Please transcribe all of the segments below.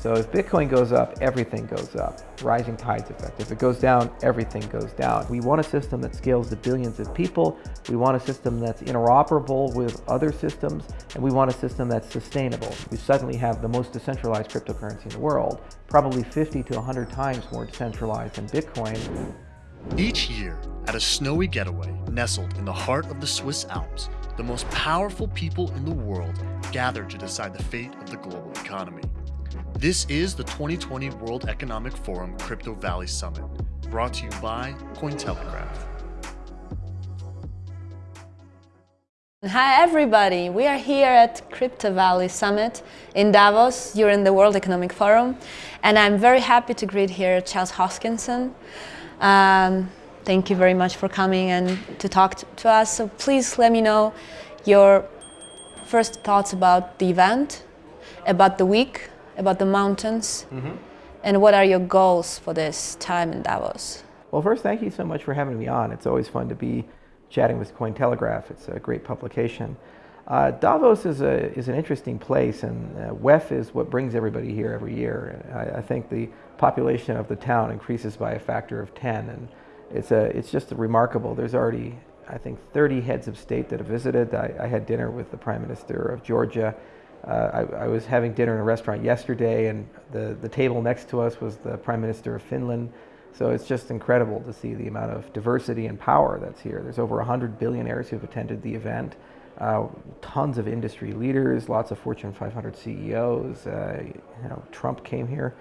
So if Bitcoin goes up, everything goes up. Rising tides effect. If it goes down, everything goes down. We want a system that scales to billions of people. We want a system that's interoperable with other systems, and we want a system that's sustainable. We suddenly have the most decentralized cryptocurrency in the world, probably 50 to 100 times more decentralized than Bitcoin. Each year, at a snowy getaway nestled in the heart of the Swiss Alps, the most powerful people in the world gather to decide the fate of the global economy. This is the 2020 World Economic Forum Crypto Valley Summit, brought to you by Cointelegraph. Hi everybody, we are here at Crypto Valley Summit in Davos during the World Economic Forum and I'm very happy to greet here Charles Hoskinson. Um, thank you very much for coming and to talk to us. So please let me know your first thoughts about the event, about the week, about the mountains, mm -hmm. and what are your goals for this time in Davos? Well, first, thank you so much for having me on. It's always fun to be chatting with Cointelegraph. It's a great publication. Uh, Davos is, a, is an interesting place, and uh, WEF is what brings everybody here every year. I, I, think the population of the town increases by a factor of 10, and it's, a, it's just remarkable. There's already, I think, 30 heads of state that have visited. I, I had dinner with the Prime Minister of Georgia, uh, I, I, was having dinner in a restaurant yesterday, and the, the table next to us was the Prime Minister of Finland. So it's just incredible to see the amount of diversity and power that's here. There's over 100 billionaires who have attended the event, uh, tons of industry leaders, lots of Fortune 500 CEOs. Uh, you know, Trump came here.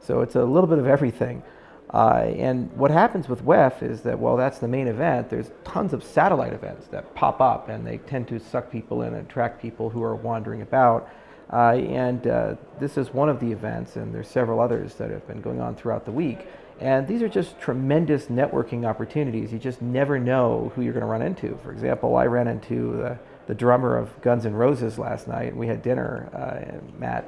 So it's a little bit of everything. Uh, and what happens with WEF is that, well, that's the main event. There's tons of satellite events that pop up, and they tend to suck people in and attract people who are wandering about. Uh, and uh, this is one of the events, and there's several others that have been going on throughout the week. And these are just tremendous networking opportunities. You just never know who you're going to run into. For example, I ran into the, the drummer of Guns N' Roses last night, and we had dinner, uh, Matt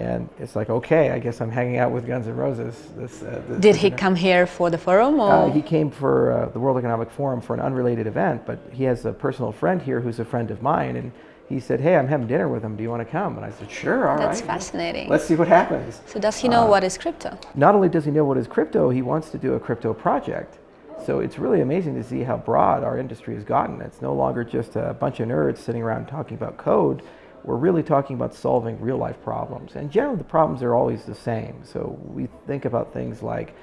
and it's like, okay, I guess I'm hanging out with Guns N' Roses. This, uh, this Did he come here for the forum? Or? Uh, he came for uh, the World Economic Forum for an unrelated event, but he has a personal friend here who's a friend of mine, and he said, hey, I'm having dinner with him. Do you want to come? And I said, sure, all That's right. fascinating. Let's see what happens. So does he know uh, what is crypto? Not only does he know what is crypto, he wants to do a crypto project. So it's really amazing to see how broad our industry has gotten. It's no longer just a bunch of nerds sitting around talking about code we're really talking about solving real life problems. And generally the problems are always the same. So we think about things like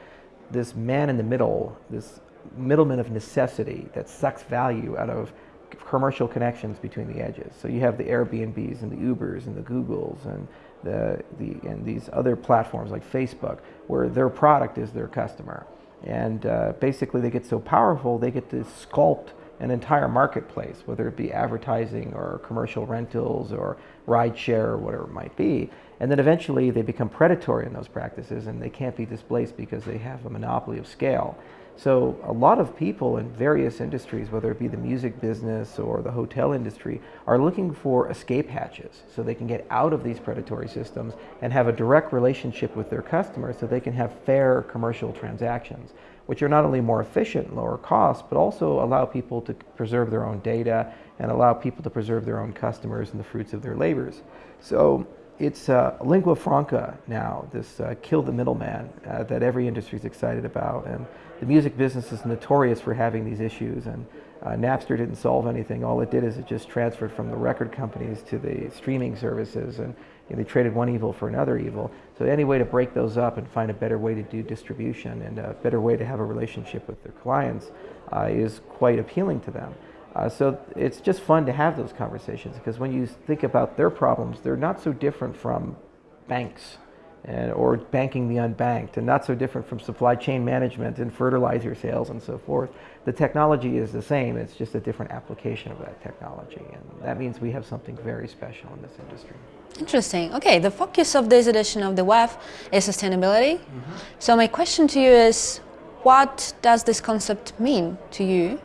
this man in the middle, this middleman of necessity that sucks value out of commercial connections between the edges. So you have the Airbnbs and the Ubers and the Googles and the, the and these other platforms like Facebook where their product is their customer. And uh, basically they get so powerful they get to sculpt an entire marketplace, whether it be advertising or commercial rentals or rideshare or whatever it might be. And then eventually they become predatory in those practices and they can't be displaced because they have a monopoly of scale. So a lot of people in various industries, whether it be the music business or the hotel industry, are looking for escape hatches so they can get out of these predatory systems and have a direct relationship with their customers so they can have fair commercial transactions which are not only more efficient, lower cost, but also allow people to preserve their own data and allow people to preserve their own customers and the fruits of their labors. So it's uh, lingua franca now, this uh, kill the middleman uh, that every industry is excited about. And the music business is notorious for having these issues. And uh, Napster didn't solve anything. All it did is it just transferred from the record companies to the streaming services. And you know, they traded one evil for another evil. So any way to break those up and find a better way to do distribution and a better way to have a relationship with their clients uh, is quite appealing to them. Uh, so it's just fun to have those conversations because when you think about their problems, they're not so different from banks and, or banking the unbanked and not so different from supply chain management and fertilizer sales and so forth. The technology is the same, it's just a different application of that technology and that means we have something very special in this industry. Interesting. Okay, the focus of this edition of the WEF is sustainability. Mm -hmm. So my question to you is, what does this concept mean to you?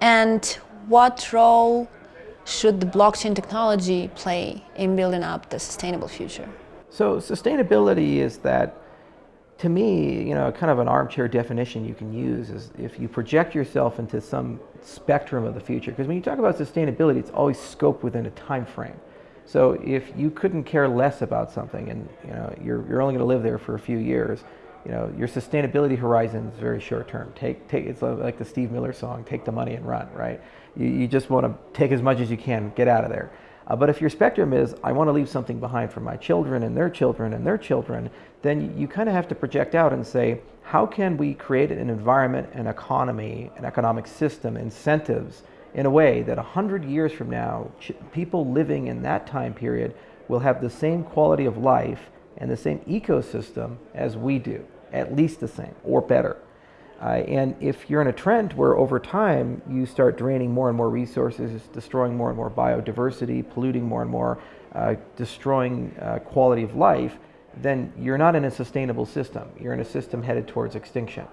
And what role should the blockchain technology play in building up the sustainable future? So sustainability is that, to me, you know, kind of an armchair definition you can use is if you project yourself into some spectrum of the future. Because when you talk about sustainability, it's always scoped within a time frame. So if you couldn't care less about something and you know, you're, you're only going to live there for a few years, you know, your sustainability horizon is very short term. Take, take, it's like the Steve Miller song, take the money and run, right? You, you just want to take as much as you can, get out of there. Uh, but if your spectrum is, I want to leave something behind for my children and their children and their children, then you kind of have to project out and say, how can we create an environment, an economy, an economic system, incentives in a way that 100 years from now, people living in that time period will have the same quality of life and the same ecosystem as we do, at least the same or better. Uh, and if you're in a trend where over time you start draining more and more resources, destroying more and more biodiversity, polluting more and more, uh, destroying uh, quality of life, then you're not in a sustainable system. You're in a system headed towards extinction.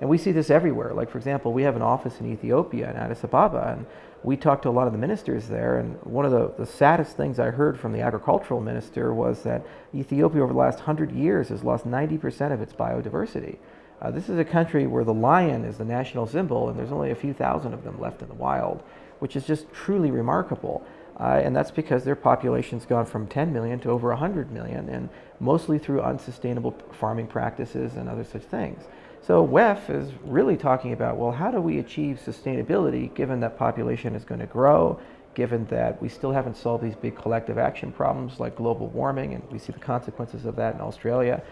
And we see this everywhere. Like, for example, we have an office in Ethiopia, in Addis Ababa, and we talked to a lot of the ministers there. And one of the, the saddest things I heard from the agricultural minister was that Ethiopia, over the last 100 years, has lost 90% of its biodiversity. Uh, this is a country where the lion is the national symbol, and there's only a few thousand of them left in the wild, which is just truly remarkable. Uh, and that's because their population's gone from 10 million to over 100 million, and mostly through unsustainable farming practices and other such things. So WEF is really talking about, well, how do we achieve sustainability given that population is going to grow, given that we still haven't solved these big collective action problems like global warming, and we see the consequences of that in Australia.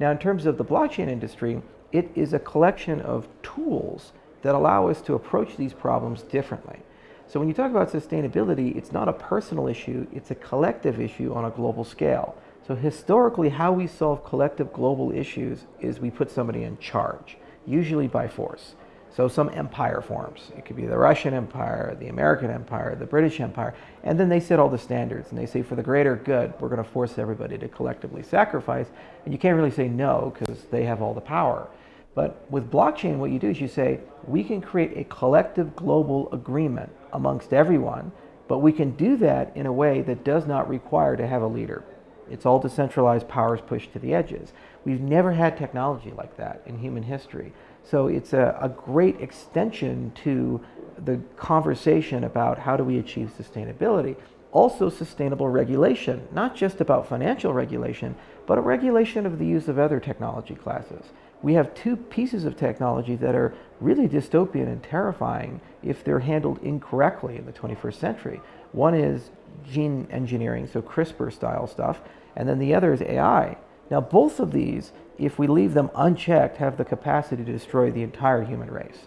Now, in terms of the blockchain industry, it is a collection of tools that allow us to approach these problems differently. So when you talk about sustainability, it's not a personal issue, it's a collective issue on a global scale. So historically, how we solve collective global issues is we put somebody in charge, usually by force. So some empire forms. It could be the Russian Empire, the American Empire, the British Empire, and then they set all the standards and they say for the greater good, we're going to force everybody to collectively sacrifice. And you can't really say no because they have all the power. But with blockchain, what you do is you say, we can create a collective global agreement amongst everyone, but we can do that in a way that does not require to have a leader. It's all decentralized powers pushed to the edges. We've never had technology like that in human history. So it's a, a great extension to the conversation about how do we achieve sustainability. Also sustainable regulation, not just about financial regulation, but a regulation of the use of other technology classes we have two pieces of technology that are really dystopian and terrifying if they're handled incorrectly in the 21st century. One is gene engineering, so CRISPR style stuff, and then the other is AI. Now, both of these, if we leave them unchecked, have the capacity to destroy the entire human race.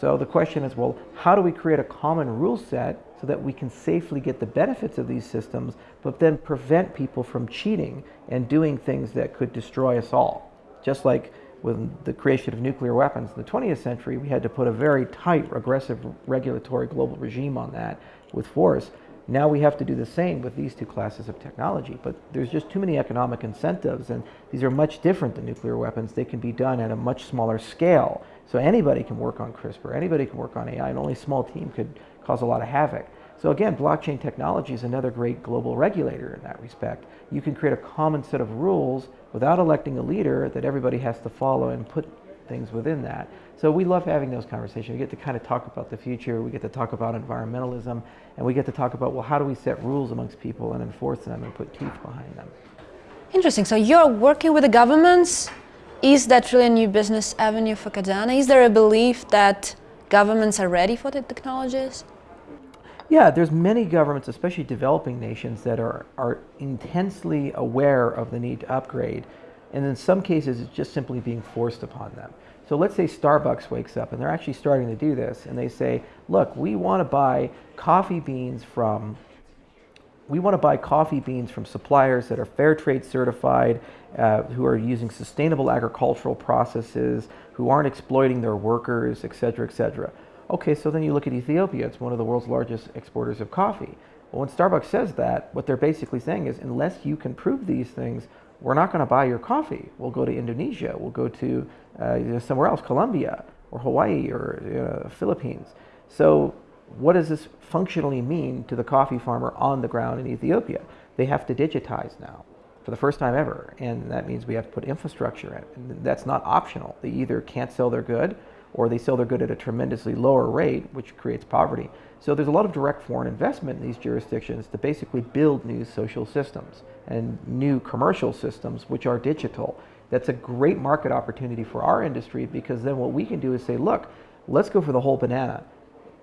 So the question is, well, how do we create a common rule set so that we can safely get the benefits of these systems, but then prevent people from cheating and doing things that could destroy us all? Just like with the creation of nuclear weapons in the 20th century, we had to put a very tight, aggressive regulatory global regime on that with force. Now we have to do the same with these two classes of technology, but there's just too many economic incentives, and these are much different than nuclear weapons. They can be done at a much smaller scale. So anybody can work on CRISPR, anybody can work on AI, and only a small team could cause a lot of havoc. So again, blockchain technology is another great global regulator in that respect. You can create a common set of rules without electing a leader that everybody has to follow and put things within that. So we love having those conversations. We get to kind of talk about the future, we get to talk about environmentalism, and we get to talk about, well, how do we set rules amongst people and enforce them and put teeth behind them? Interesting. So you're working with the governments. Is that really a new business avenue for Cardano? Is there a belief that governments are ready for the technologies? Yeah, there's many governments, especially developing nations, that are, are intensely aware of the need to upgrade. And in some cases, it's just simply being forced upon them. So let's say Starbucks wakes up and they're actually starting to do this and they say, look, we want to buy coffee beans from we want to buy coffee beans from suppliers that are fair trade certified, uh, who are using sustainable agricultural processes, who aren't exploiting their workers, et cetera, et cetera. Okay, so then you look at Ethiopia, it's one of the world's largest exporters of coffee. Well, when Starbucks says that, what they're basically saying is unless you can prove these things, we're not going to buy your coffee. We'll go to Indonesia, we'll go to uh, you know, somewhere else, Colombia or Hawaii or uh, Philippines. So what does this functionally mean to the coffee farmer on the ground in Ethiopia? They have to digitize now for the first time ever, and that means we have to put infrastructure in. And that's not optional. They either can't sell their good or they sell their good at a tremendously lower rate, which creates poverty. So there's a lot of direct foreign investment in these jurisdictions to basically build new social systems and new commercial systems which are digital. That's a great market opportunity for our industry because then what we can do is say, look, let's go for the whole banana.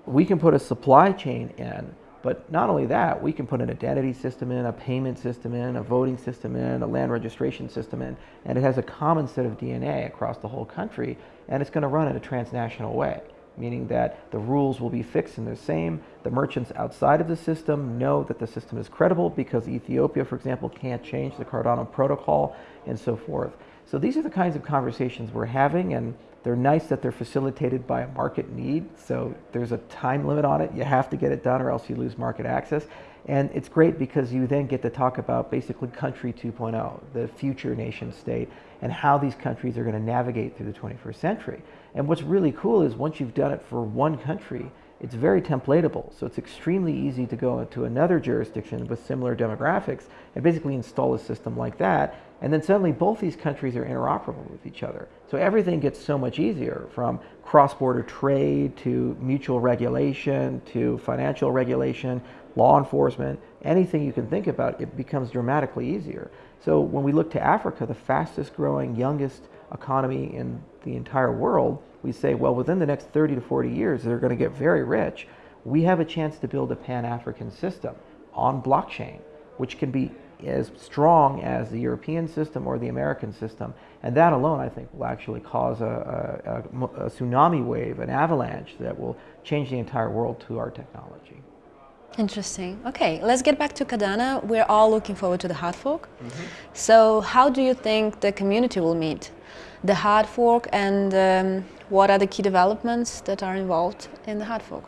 We can put a supply chain in, but not only that, we can put an identity system in, a payment system in, a voting system in, a land registration system in, and it has a common set of DNA across the whole country, and it's going to run in a transnational way meaning that the rules will be fixed and the same. The merchants outside of the system know that the system is credible because Ethiopia, for example, can't change the Cardano protocol and so forth. So these are the kinds of conversations we're having and they're nice that they're facilitated by a market need. So there's a time limit on it. You have to get it done or else you lose market access. And it's great because you then get to talk about basically country 2.0, the future nation state, and how these countries are going to navigate through the 21st century. And what's really cool is once you've done it for one country, it's very templatable. So it's extremely easy to go into another jurisdiction with similar demographics and basically install a system like that. And then suddenly both these countries are interoperable with each other. So everything gets so much easier from cross-border trade to mutual regulation to financial regulation law enforcement, anything you can think about, it becomes dramatically easier. So when we look to Africa, the fastest growing, youngest economy in the entire world, we say, well, within the next 30 to 40 years, they're going to get very rich. We have a chance to build a pan-African system on blockchain, which can be as strong as the European system or the American system. And that alone, I think, will actually cause a, a, a, tsunami wave, an avalanche that will change the entire world to our technology. Interesting. Okay, let's get back to Cardano. We're all looking forward to the hard fork. Mm -hmm. So how do you think the community will meet the hard fork and um, what are the key developments that are involved in the hard fork?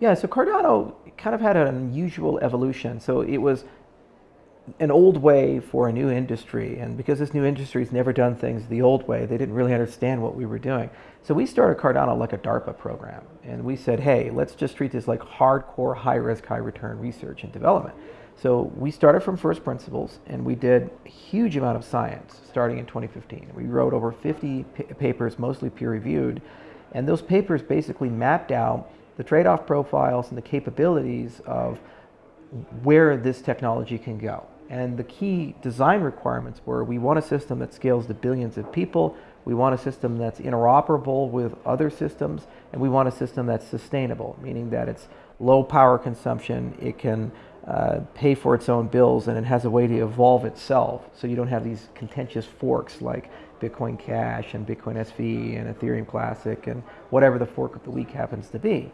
Yeah, so Cardano kind of had an unusual evolution. So it was an old way for a new industry. And because this new industry has never done things the old way, they didn't really understand what we were doing. So we started Cardano like a DARPA program. And we said, hey, let's just treat this like hardcore, high risk, high return research and development. So we started from first principles and we did a huge amount of science starting in 2015. We wrote over 50 papers, mostly peer reviewed. And those papers basically mapped out the trade-off profiles and the capabilities of where this technology can go. And the key design requirements were we want a system that scales to billions of people, we want a system that's interoperable with other systems, and we want a system that's sustainable, meaning that it's low power consumption, it can uh, pay for its own bills, and it has a way to evolve itself. So you don't have these contentious forks like Bitcoin Cash and Bitcoin SV and Ethereum Classic and whatever the fork of the week happens to be.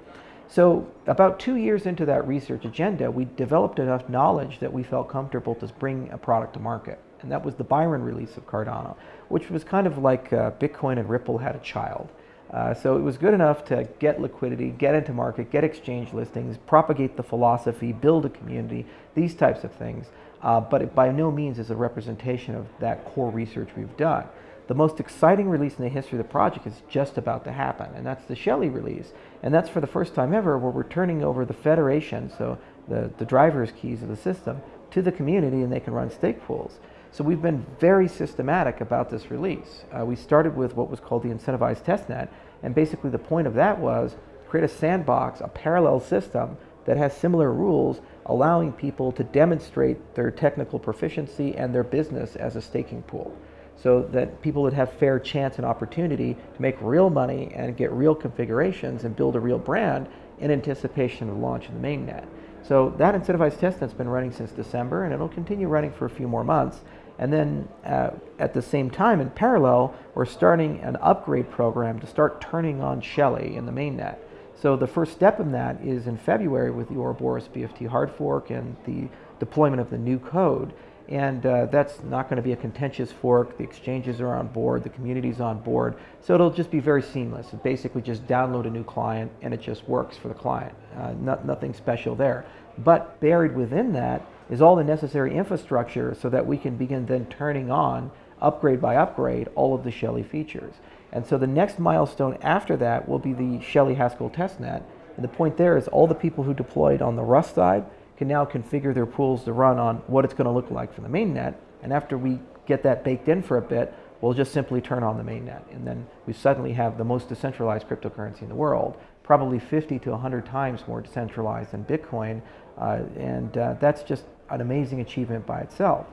So about two years into that research agenda, we developed enough knowledge that we felt comfortable to bring a product to market. And that was the Byron release of Cardano, which was kind of like uh, Bitcoin and Ripple had a child. Uh, so it was good enough to get liquidity, get into market, get exchange listings, propagate the philosophy, build a community, these types of things. Uh, but it by no means is a representation of that core research we've done. The most exciting release in the history of the project is just about to happen, and that's the Shelley release. And that's for the first time ever where we're turning over the federation, so the, the driver's keys of the system, to the community and they can run stake pools. So we've been very systematic about this release. Uh, we started with what was called the incentivized testnet, and basically the point of that was create a sandbox, a parallel system that has similar rules, allowing people to demonstrate their technical proficiency and their business as a staking pool so that people would have fair chance and opportunity to make real money and get real configurations and build a real brand in anticipation of the launch of the mainnet. So that incentivized testnet's been running since December and it'll continue running for a few more months. And then uh, at the same time, in parallel, we're starting an upgrade program to start turning on Shelley in the mainnet. So the first step in that is in February with the Ouroboros BFT hard fork and the deployment of the new code. And uh, that's not going to be a contentious fork. The exchanges are on board, the community's on board. So it'll just be very seamless. It basically just download a new client and it just works for the client. Uh, not, nothing special there. But buried within that is all the necessary infrastructure so that we can begin then turning on, upgrade by upgrade, all of the Shelley features. And so the next milestone after that will be the Shelley Haskell testnet. And the point there is all the people who deployed on the Rust side can now configure their pools to run on what it's going to look like for the mainnet. And after we get that baked in for a bit, we'll just simply turn on the mainnet. And then we suddenly have the most decentralized cryptocurrency in the world, probably 50 to 100 times more decentralized than Bitcoin. Uh, and uh, that's just an amazing achievement by itself.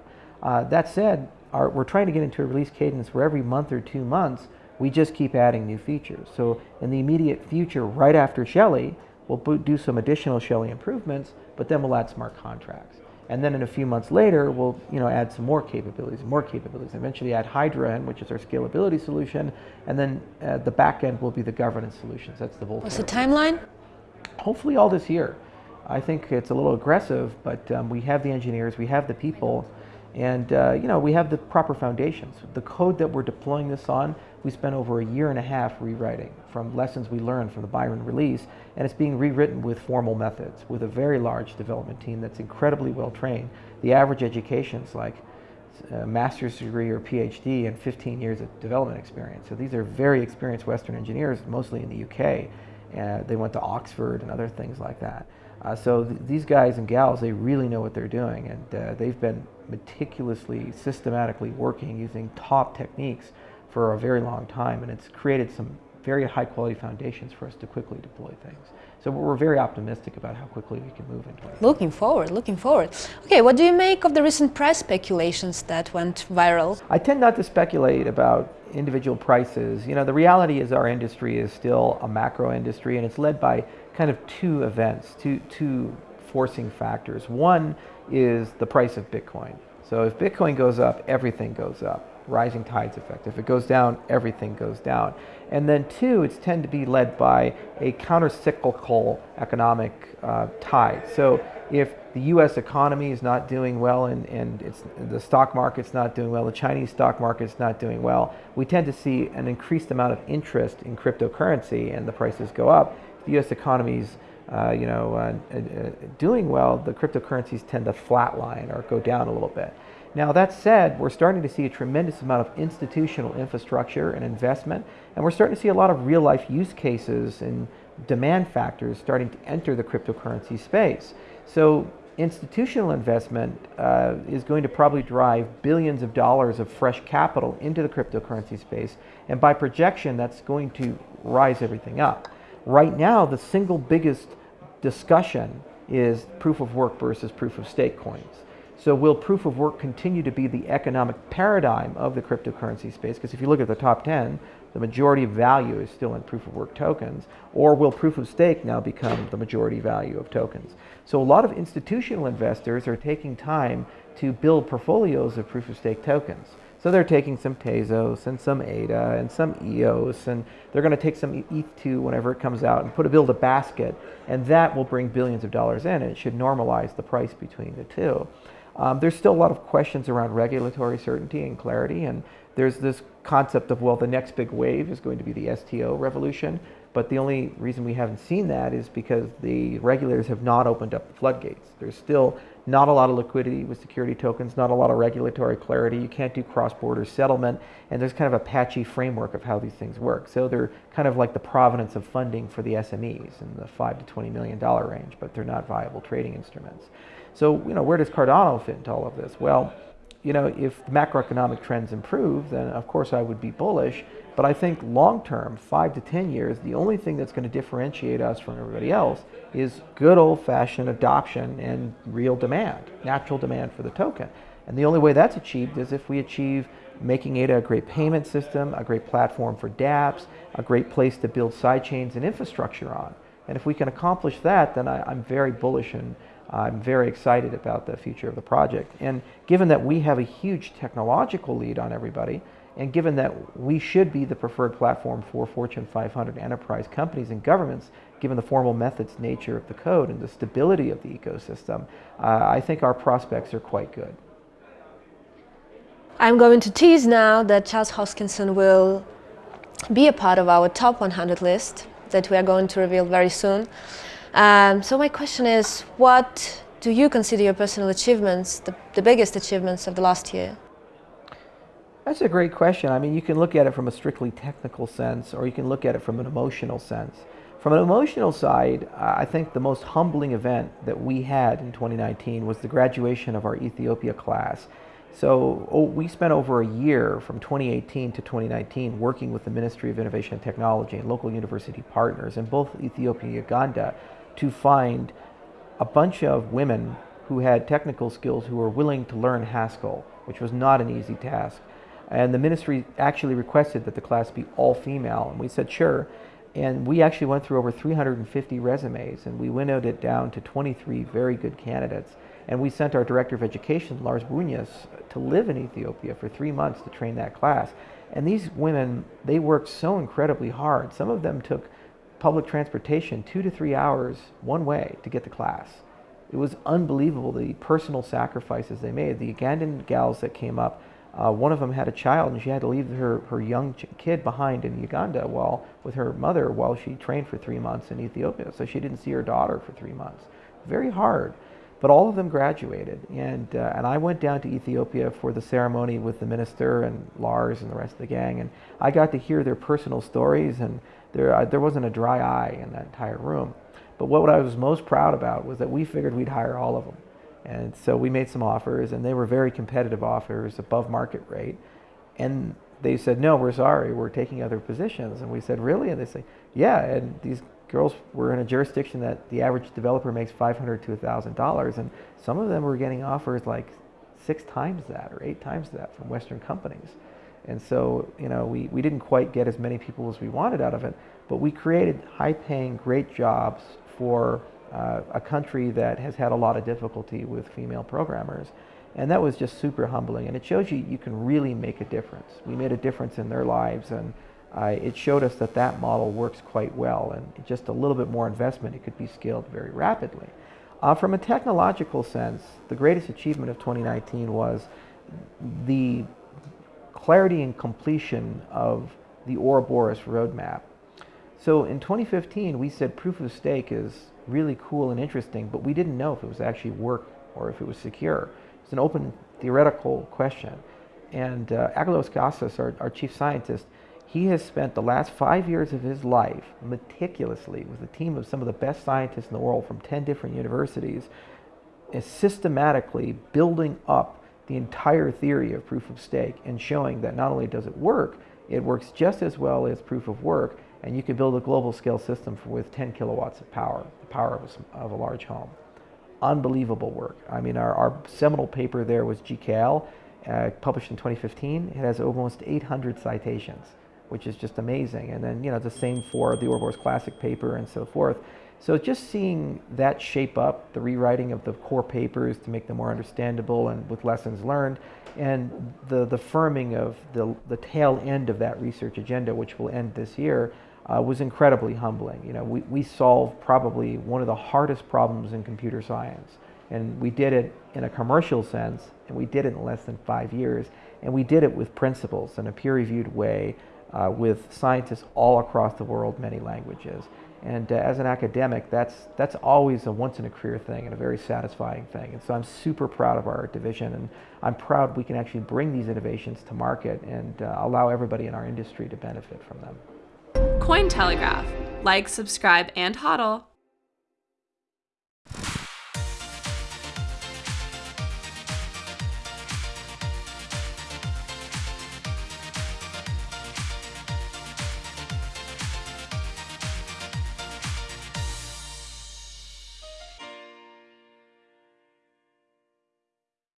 Uh, that said, our, we're trying to get into a release cadence where every month or two months, we just keep adding new features. So in the immediate future, right after Shelley, we'll do some additional Shelley improvements, but then we'll add smart contracts. And then in a few months later, we'll you know, add some more capabilities, more capabilities. Eventually add Hydra, which is our scalability solution. And then uh, the back end will be the governance solutions. That's the Voltaire. What's the timeline? Hopefully all this year. I think it's a little aggressive, but um, we have the engineers, we have the people, and uh, you know we have the proper foundations. The code that we're deploying this on, we spent over a year and a half rewriting from lessons we learned from the Byron release, and it's being rewritten with formal methods, with a very large development team that's incredibly well trained. The average education is like a master's degree or PhD and 15 years of development experience. So these are very experienced Western engineers, mostly in the UK. Uh, they went to Oxford and other things like that. Uh, so th these guys and gals, they really know what they're doing, and uh, they've been meticulously, systematically working using top techniques for a very long time, and it's created some very high quality foundations for us to quickly deploy things. So we're very optimistic about how quickly we can move into it. Looking forward, looking forward. Okay, what do you make of the recent price speculations that went viral? I tend not to speculate about individual prices. You know, the reality is our industry is still a macro industry and it's led by kind of two events, two, two forcing factors. One is the price of Bitcoin. So if Bitcoin goes up, everything goes up. Rising tides effect. If it goes down, everything goes down. And then two, it's tend to be led by a counter-cyclical economic uh, tide. So if the U.S. economy is not doing well and, and it's, the stock market's not doing well, the Chinese stock market's not doing well, we tend to see an increased amount of interest in cryptocurrency and the prices go up. If the U.S. economy's uh, you know, uh, uh, doing well, the cryptocurrencies tend to flatline or go down a little bit. Now that said, we're starting to see a tremendous amount of institutional infrastructure and investment, and we're starting to see a lot of real life use cases and demand factors starting to enter the cryptocurrency space. So institutional investment uh, is going to probably drive billions of dollars of fresh capital into the cryptocurrency space, and by projection, that's going to rise everything up. Right now, the single biggest discussion is proof of work versus proof of stake coins. So will proof of work continue to be the economic paradigm of the cryptocurrency space? Because if you look at the top 10, the majority of value is still in proof of work tokens. Or will proof of stake now become the majority value of tokens? So a lot of institutional investors are taking time to build portfolios of proof of stake tokens. So they're taking some Tezos and some ADA and some EOS, and they're going to take some ETH2 whenever it comes out and put a build a basket, and that will bring billions of dollars in, it should normalize the price between the two. Um, there's still a lot of questions around regulatory certainty and clarity, and there's this concept of, well, the next big wave is going to be the STO revolution, but the only reason we haven't seen that is because the regulators have not opened up the floodgates. There's still not a lot of liquidity with security tokens, not a lot of regulatory clarity. You can't do cross-border settlement, and there's kind of a patchy framework of how these things work. So they're kind of like the provenance of funding for the SMEs in the five to twenty million dollar range, but they're not viable trading instruments. So you know, where does Cardano fit into all of this? Well, you know, if macroeconomic trends improve, then of course I would be bullish. But I think long term, five to 10 years, the only thing that's going to differentiate us from everybody else is good old fashioned adoption and real demand, natural demand for the token. And the only way that's achieved is if we achieve making ADA a great payment system, a great platform for dApps, a great place to build sidechains and infrastructure on. And if we can accomplish that, then I, am very bullish and I'm very excited about the future of the project. And given that we have a huge technological lead on everybody, and given that we should be the preferred platform for Fortune 500 enterprise companies and governments, given the formal methods nature of the code and the stability of the ecosystem, uh, I think our prospects are quite good. I'm going to tease now that Charles Hoskinson will be a part of our top 100 list that we are going to reveal very soon. Um, so my question is, what do you consider your personal achievements, the, the biggest achievements of the last year? That's a great question. I mean, you can look at it from a strictly technical sense, or you can look at it from an emotional sense. From an emotional side, I think the most humbling event that we had in 2019 was the graduation of our Ethiopia class. So oh, we spent over a year from 2018 to 2019 working with the Ministry of Innovation and Technology and local university partners in both Ethiopia and Uganda to find a bunch of women who had technical skills who were willing to learn Haskell, which was not an easy task. And the ministry actually requested that the class be all female, and we said sure. And we actually went through over 350 resumes, and we winnowed it down to 23 very good candidates. And we sent our director of education, Lars Brünjes, to live in Ethiopia for three months to train that class. And these women, they worked so incredibly hard. Some of them took public transportation two to three hours one way to get to class. It was unbelievable the personal sacrifices they made. The Ugandan gals that came up, uh, one of them had a child and she had to leave her, her young kid behind in Uganda while with her mother while she trained for three months in Ethiopia. So she didn't see her daughter for three months. Very hard. But all of them graduated, and uh, and I went down to Ethiopia for the ceremony with the minister and Lars and the rest of the gang, and I got to hear their personal stories, and there there wasn't a dry eye in that entire room. But what I was most proud about was that we figured we'd hire all of them. And so we made some offers, and they were very competitive offers, above market rate. And they said, no, we're sorry, we're taking other positions. And we said, really? And they say, yeah. And these girls were in a jurisdiction that the average developer makes $500 to $1,000. And some of them were getting offers like six times that or eight times that from Western companies. And so, you know, we, we didn't quite get as many people as we wanted out of it, but we created high paying, great jobs for uh, a country that has had a lot of difficulty with female programmers. And that was just super humbling. And it shows you you can really make a difference. We made a difference in their lives, and uh, it showed us that that model works quite well. And just a little bit more investment, it could be scaled very rapidly. Uh, from a technological sense, the greatest achievement of 2019 was the clarity and completion of the Ouroboros roadmap. So in 2015, we said proof of stake is really cool and interesting, but we didn't know if it was actually work or if it was secure. It's an open theoretical question. And uh, Aggelos Kiayias, our, our chief scientist, he has spent the last five years of his life meticulously with a team of some of the best scientists in the world from 10 different universities, is systematically building up the entire theory of proof of stake and showing that not only does it work, it works just as well as proof of work, and you can build a global scale system for, with 10 kilowatts of power, the power of a, of a large home. Unbelievable work. I mean, our, our seminal paper there was GKL, uh, published in 2015. It has almost 800 citations, which is just amazing. And then, you know, the same for the Ouroboros Classic paper and so forth. So just seeing that shape up, the rewriting of the core papers to make them more understandable and with lessons learned, and the, the firming of the, the tail end of that research agenda, which will end this year, uh, was incredibly humbling. You know, we, we solved probably one of the hardest problems in computer science. And we did it in a commercial sense, and we did it in less than five years. And we did it with principles in a peer-reviewed way uh, with scientists all across the world, many languages. And uh, as an academic, that's, that's always a once in a career thing and a very satisfying thing. And so I'm super proud of our division and I'm proud we can actually bring these innovations to market and uh, allow everybody in our industry to benefit from them. Cointelegraph. Like, subscribe, and hodl.